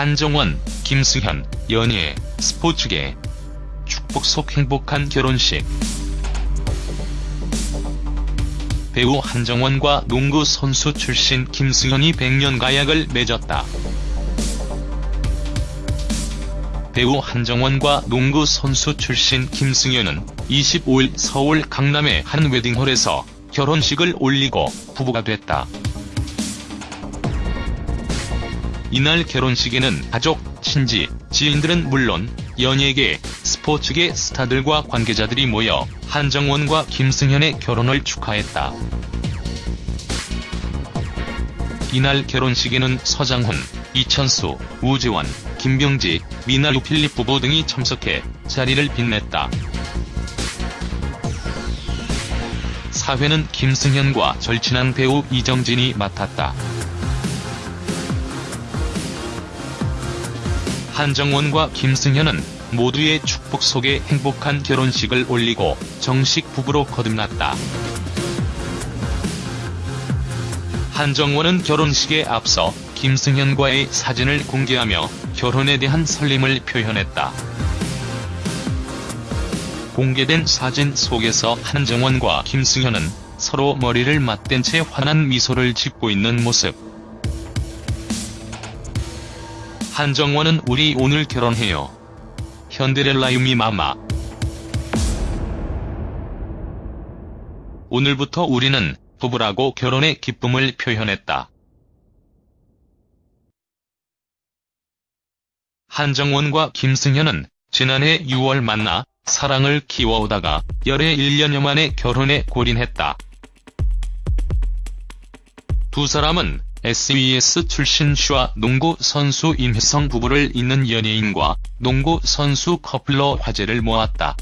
한정원, 김승현, 연예, 스포츠계. 축복 속 행복한 결혼식. 배우 한정원과 농구 선수 출신 김승현이 100년 가약을 맺었다. 배우 한정원과 농구 선수 출신 김승현은 25일 서울 강남의 한 웨딩홀에서 결혼식을 올리고 부부가 됐다. 이날 결혼식에는 가족, 친지, 지인들은 물론 연예계, 스포츠계 스타들과 관계자들이 모여 한정원과 김승현의 결혼을 축하했다. 이날 결혼식에는 서장훈, 이천수, 우지원, 김병지, 미나 유 필립 부부 등이 참석해 자리를 빛냈다. 사회는 김승현과 절친한 배우 이정진이 맡았다. 한정원과 김승현은 모두의 축복 속에 행복한 결혼식을 올리고 정식 부부로 거듭났다. 한정원은 결혼식에 앞서 김승현과의 사진을 공개하며 결혼에 대한 설렘을 표현했다. 공개된 사진 속에서 한정원과 김승현은 서로 머리를 맞댄 채 환한 미소를 짓고 있는 모습. 한정원은 우리 오늘 결혼해요. 현데렐라 유미 마마. 오늘부터 우리는 부부라고 결혼의 기쁨을 표현했다. 한정원과 김승현은 지난해 6월 만나 사랑을 키워오다가 열애 1년여 만에 결혼에 골인했다. 두 사람은 SBS 출신 슈아 농구 선수 임혜성 부부를 잇는 연예인과 농구 선수 커플로 화제를 모았다.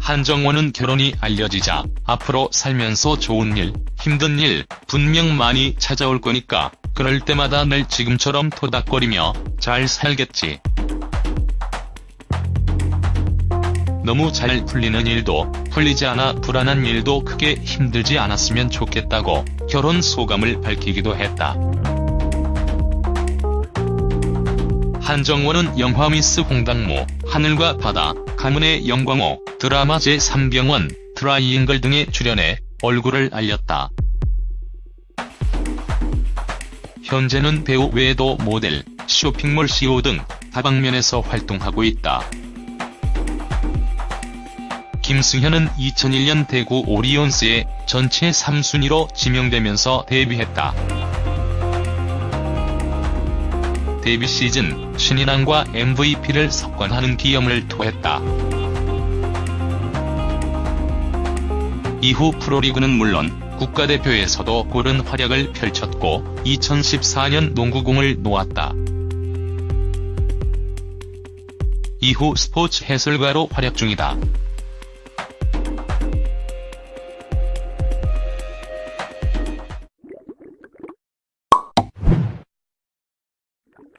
한정원은 결혼이 알려지자 앞으로 살면서 좋은 일, 힘든 일 분명 많이 찾아올 거니까 그럴 때마다 늘 지금처럼 토닥거리며 잘 살겠지. 너무 잘 풀리는 일도 풀리지 않아 불안한 일도 크게 힘들지 않았으면 좋겠다고 결혼 소감을 밝히기도 했다. 한정원은 영화 미스 홍당무, 하늘과 바다, 가문의 영광호, 드라마 제3병원, 트라이앵글 등에 출연해 얼굴을 알렸다. 현재는 배우 외에도 모델, 쇼핑몰 CEO 등 다방면에서 활동하고 있다. 김승현은 2001년 대구 오리온스에 전체 3순위로 지명되면서 데뷔했다. 데뷔 시즌 신인왕과 MVP를 석권하는 기염을 토했다. 이후 프로리그는 물론 국가대표에서도 고른 활약을 펼쳤고 2014년 농구공을 놓았다. 이후 스포츠 해설가로 활약 중이다.